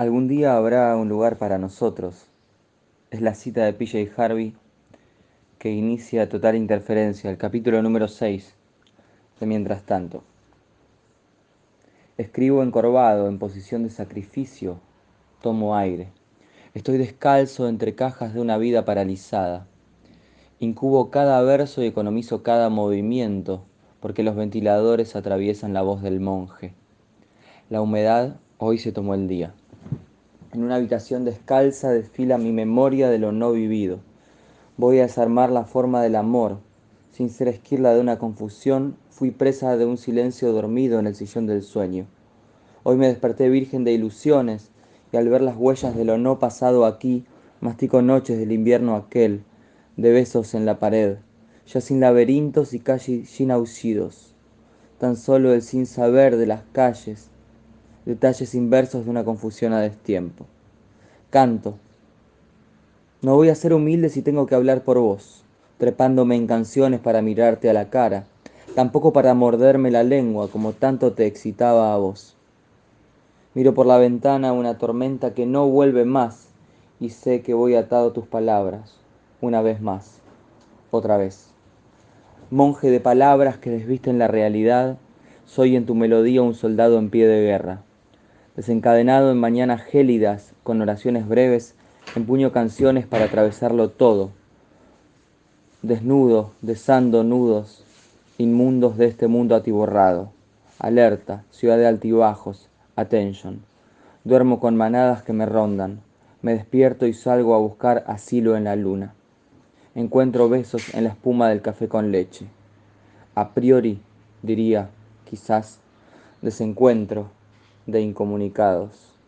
Algún día habrá un lugar para nosotros. Es la cita de PJ Harvey que inicia Total Interferencia, el capítulo número 6 de Mientras tanto. Escribo encorvado, en posición de sacrificio, tomo aire. Estoy descalzo entre cajas de una vida paralizada. Incubo cada verso y economizo cada movimiento, porque los ventiladores atraviesan la voz del monje. La humedad hoy se tomó el día. En una habitación descalza desfila mi memoria de lo no vivido. Voy a desarmar la forma del amor. Sin ser esquirla de una confusión, fui presa de un silencio dormido en el sillón del sueño. Hoy me desperté virgen de ilusiones y al ver las huellas de lo no pasado aquí, mastico noches del invierno aquel, de besos en la pared, ya sin laberintos y calles sin aullidos, tan solo el sin saber de las calles, detalles inversos de una confusión a destiempo. Canto. No voy a ser humilde si tengo que hablar por vos, trepándome en canciones para mirarte a la cara, tampoco para morderme la lengua como tanto te excitaba a vos. Miro por la ventana una tormenta que no vuelve más y sé que voy atado a tus palabras, una vez más, otra vez. Monje de palabras que desvisten la realidad, soy en tu melodía un soldado en pie de guerra desencadenado en mañanas gélidas, con oraciones breves, empuño canciones para atravesarlo todo. Desnudo, desando nudos, inmundos de este mundo atiborrado. Alerta, ciudad de altibajos, attention. Duermo con manadas que me rondan. Me despierto y salgo a buscar asilo en la luna. Encuentro besos en la espuma del café con leche. A priori, diría, quizás, desencuentro de incomunicados.